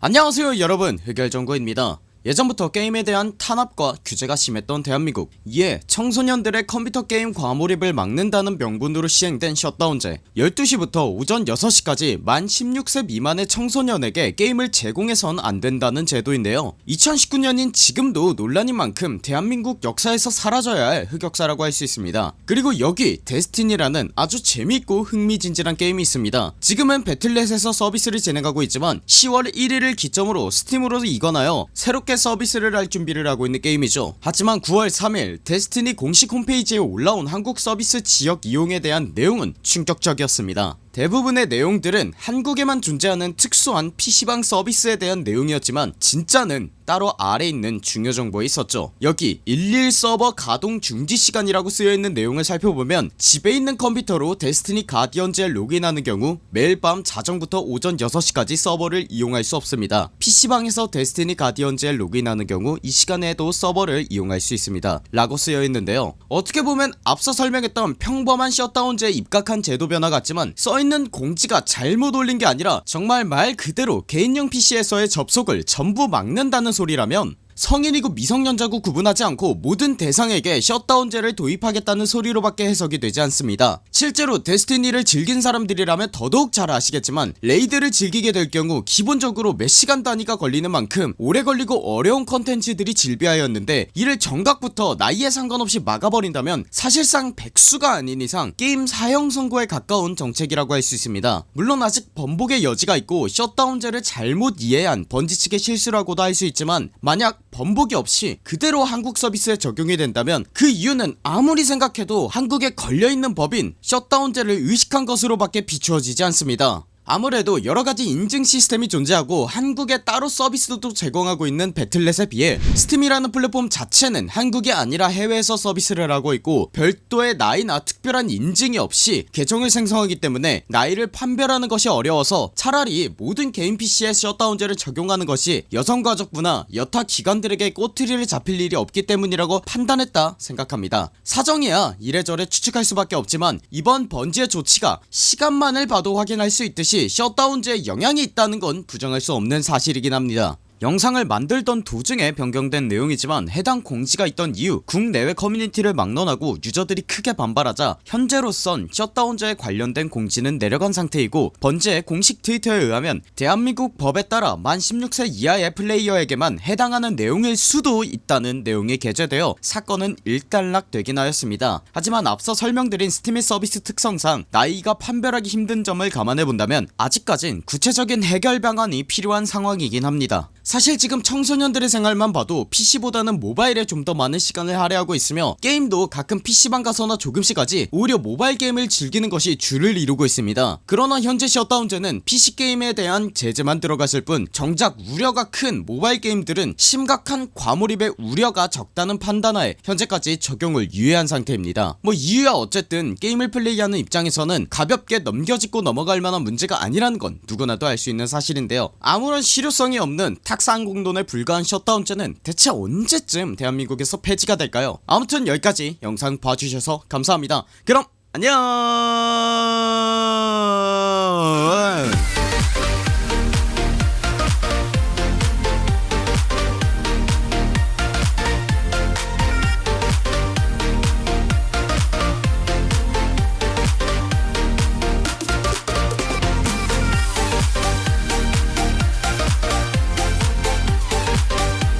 안녕하세요 여러분. 흑열전구입니다 예전부터 게임에 대한 탄압과 규제가 심했던 대한민국. 이에 청소년들의 컴퓨터 게임 과몰입을 막는다는 명분으로 시행된 셧다운제. 12시부터 오전 6시까지 만 16세 미만의 청소년에게 게임을 제공해선 안된다는 제도인데요. 2019년인 지금도 논란인 만큼 대한민국 역사에서 사라져야 할 흑역사라고 할 수 있습니다. 그리고 여기 데스티니라는 아주 재미있고 흥미진진한 게임이 있습니다. 지금은 배틀넷에서 서비스를 진행하고 있지만 10월 1일을 기점으로 스팀으로 이관하여 새롭게 서비스를 할 준비를 하고 있는 게임이죠. 하지만 9월 3일 데스티니 공식 홈페이지에 올라온 한국 서비스 지역 이용에 대한 내용은 충격적이었습니다 대부분의 내용들은 한국에만 존재하는 특수한 PC방 서비스에 대한 내용이었지만 진짜는 따로 아래 있는 중요 정보에 있었죠. 여기 11 서버 가동 중지 시간이라고 쓰여있는 내용을 살펴보면 집에 있는 컴퓨터로 데스티니 가디언즈에 로그인하는 경우 매일 밤 자정부터 오전 6시까지 서버를 이용할 수 없습니다. PC방에서 데스티니 가디언즈에 로그인하는 경우 이 시간에도 서버를 이용할 수 있습니다. 라고 쓰여있는데요. 어떻게 보면 앞서 설명했던 평범한 셧다운제에 입각한 제도 변화 같지만 써있는 공지가 잘못 올린 게 아니라 정말 말 그대로 개인용 PC에서의 접속을 전부 막는다는 소리라면 성인이고 미성년자고 구분하지 않고 모든 대상에게 셧다운제를 도입하겠다는 소리로밖에 해석이 되지 않습니다. 실제로 데스티니를 즐긴 사람들이라면 더더욱 잘 아시겠지만 raid를 즐기게 될 경우 기본적으로 몇 시간 단위가 걸리는 만큼 오래 걸리고 어려운 컨텐츠들이 즐비하였는데 이를 정각부터 나이에 상관없이 막아버린다면 사실상 백수가 아닌 이상 게임 사형 선고에 가까운 정책이라고 할 수 있습니다. 물론 아직 번복의 여지가 있고 셧다운제를 잘못 이해한 번지 측의 실수라고도 할 수 있지만 만약 번복이 없이 그대로 한국 서비스에 적용이 된다면 그 이유는 아무리 생각해도 한국에 걸려있는 법인 셧다운제를 의식한 것으로 밖에 비추어지지 않습니다 아무래도 여러가지 인증 시스템이 존재하고 한국에 따로 서비스도 제공하고 있는 배틀넷에 비해 스팀이라는 플랫폼 자체는 한국이 아니라 해외에서 서비스를 하고 있고 별도의 나이나 특별한 인증이 없이 계정을 생성하기 때문에 나이를 판별하는 것이 어려워서 차라리 모든 개인 PC에 셧다운제를 적용하는 것이 여성가족부나 여타 기관들에게 꼬투리를 잡힐 일이 없기 때문이라고 판단했다 생각합니다. 사정이야 이래저래 추측할 수밖에 없지만 이번 번지의 조치가 시간만을 봐도 확인할 수 있듯이 역시 셧다운제에 영향이 있다는 건 부정할 수 없는 사실이긴 합니다 영상을 만들던 도중에 변경된 내용이지만 해당 공지가 있던 이후 국내외 커뮤니티를 막론하고 유저들이 크게 반발하자 현재로선 셧다운제에 관련된 공지는 내려간 상태이고 번지의 공식 트위터에 의하면 대한민국 법에 따라 만 16세 이하의 플레이어에게만 해당하는 내용일 수도 있다는 내용이 게재되어 사건은 일단락되긴 하였습니다. 하지만 앞서 설명드린 스팀의 서비스 특성상 나이가 판별하기 힘든 점을 감안해본다면 아직까진 구체적인 해결 방안이 필요한 상황이긴 합니다 사실 지금 청소년들의 생활만 봐도 PC보다는 모바일에 좀 더 많은 시간을 할애하고 있으며 게임도 가끔 PC방 가서나 조금씩 하지 오히려 모바일 게임을 즐기는 것이 주를 이루고 있습니다. 그러나 현재 셧다운제는 PC게임에 대한 제재만 들어갔을 뿐 정작 우려가 큰 모바일 게임들은 심각한 과몰입의 우려가 적다는 판단하에 현재까지 적용을 유예한 상태입니다. 뭐 이유야 어쨌든 게임을 플레이하는 입장에서는 가볍게 넘겨짚고 넘어갈 만한 문제가 아니라는 건 누구나도 알 수 있는 사실인데요. 아무런 실효성이 없는 탁 상공돈에 불과한 셧다운제는 대체 언제쯤 대한민국에서 폐지가 될까요? 아무튼 여기까지 영상 봐주셔서 감사합니다. 그럼 안녕